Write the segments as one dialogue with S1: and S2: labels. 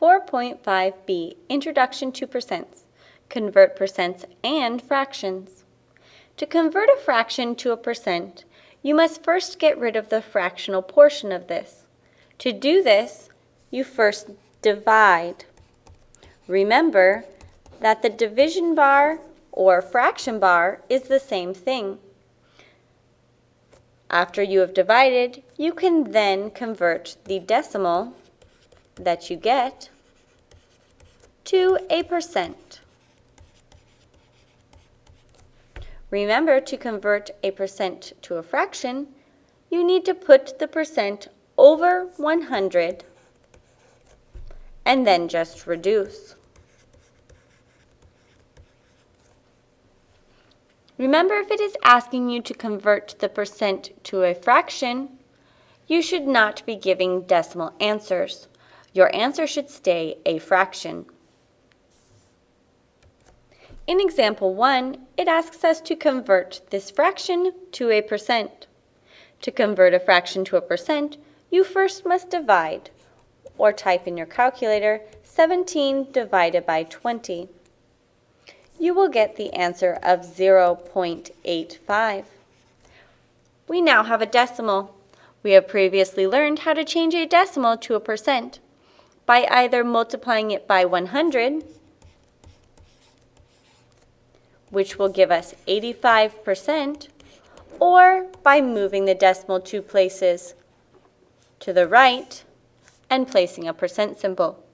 S1: 4.5b Introduction to Percents Convert percents and fractions. To convert a fraction to a percent, you must first get rid of the fractional portion of this. To do this, you first divide. Remember that the division bar or fraction bar is the same thing. After you have divided, you can then convert the decimal that you get to a percent. Remember to convert a percent to a fraction, you need to put the percent over 100 and then just reduce. Remember if it is asking you to convert the percent to a fraction, you should not be giving decimal answers. Your answer should stay a fraction. In example 1, it asks us to convert this fraction to a percent. To convert a fraction to a percent, you first must divide, or type in your calculator 17 divided by 20. You will get the answer of 0.85. We now have a decimal. We have previously learned how to change a decimal to a percent by either multiplying it by 100, which will give us 85%, or by moving the decimal two places to the right and placing a percent symbol.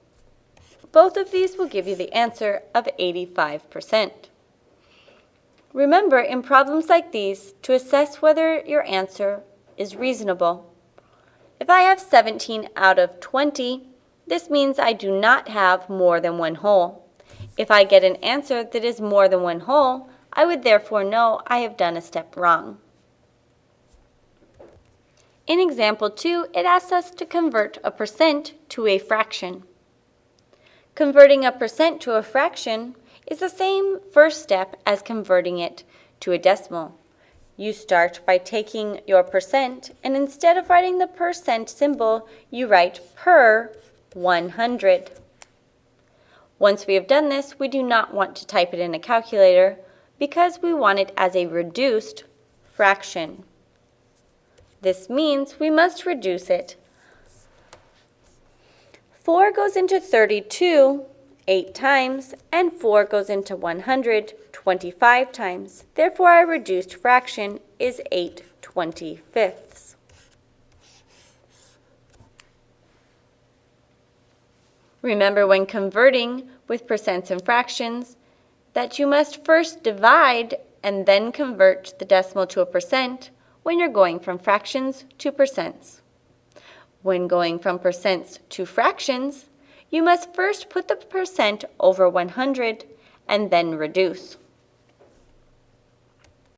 S1: Both of these will give you the answer of 85%. Remember, in problems like these, to assess whether your answer is reasonable. If I have 17 out of 20, this means I do not have more than one whole. If I get an answer that is more than one whole, I would therefore know I have done a step wrong. In example 2, it asks us to convert a percent to a fraction. Converting a percent to a fraction is the same first step as converting it to a decimal. You start by taking your percent, and instead of writing the percent symbol, you write per 100. Once we have done this, we do not want to type it in a calculator because we want it as a reduced fraction. This means we must reduce it. 4 goes into 32 8 times, and 4 goes into 100 25 times. Therefore, our reduced fraction is 8 25ths. Remember when converting with percents and fractions that you must first divide and then convert the decimal to a percent when you're going from fractions to percents. When going from percents to fractions, you must first put the percent over 100 and then reduce.